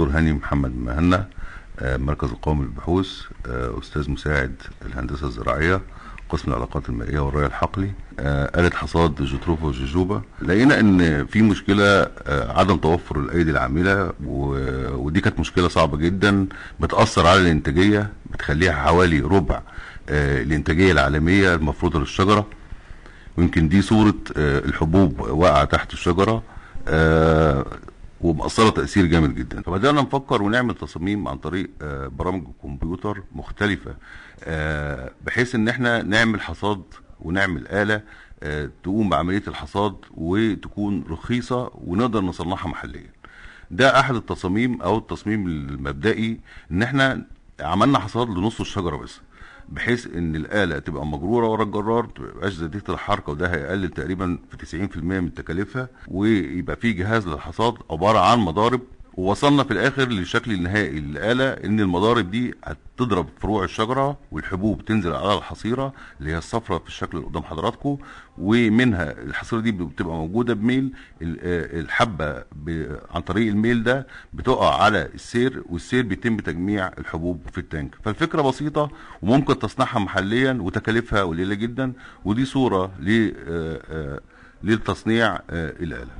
دكتور هاني محمد مهنا آه، مركز القومي للبحوث آه، أستاذ مساعد الهندسة الزراعية قسم العلاقات المائية والري الحقلي. آه، آلة حصاد جوتروفا وجوجوبا لقينا إن في مشكلة عدم توفر الأيدي العاملة ودي كانت مشكلة صعبة جدا بتأثر على الإنتاجية بتخليها حوالي ربع الإنتاجية العالمية المفروضة للشجرة. ويمكن دي صورة آه، الحبوب واقعة تحت الشجرة. آه، ومأثرة تأثير جامد جدا. فبدأنا نفكر ونعمل تصاميم عن طريق آه، برامج الكمبيوتر مختلفة آه، بحيث إن إحنا نعمل حصاد ونعمل آلة آه، تقوم بعملية الحصاد وتكون رخيصة ونقدر نصنعها محليا. ده أحد التصاميم أو التصميم المبدئي إن إحنا عملنا حصاد لنص الشجرة بس. بحيث إن الآلة تبقى مجرورة ورا الجرار ما تبقاش زياديه الحركة وده هيقلل تقريبا في 90% من تكاليفها ويبقى في جهاز للحصاد عبارة عن مضارب ووصلنا في الآخر للشكل النهائي للآلة إن المضارب دي هتضرب فروع الشجرة والحبوب تنزل على الحصيرة اللي هي الصفراء في الشكل اللي قدام حضراتكم ومنها الحصيرة دي بتبقى موجودة بميل آه، الحبة ب- عن طريق الميل ده بتقع على السير والسير بيتم تجميع الحبوب في التانك. فالفكرة بسيطة وممكن تصنيعها محليا وتكاليفها قليلة جدا ودي صورة ل- آه، آه، لتصنيع الآلة.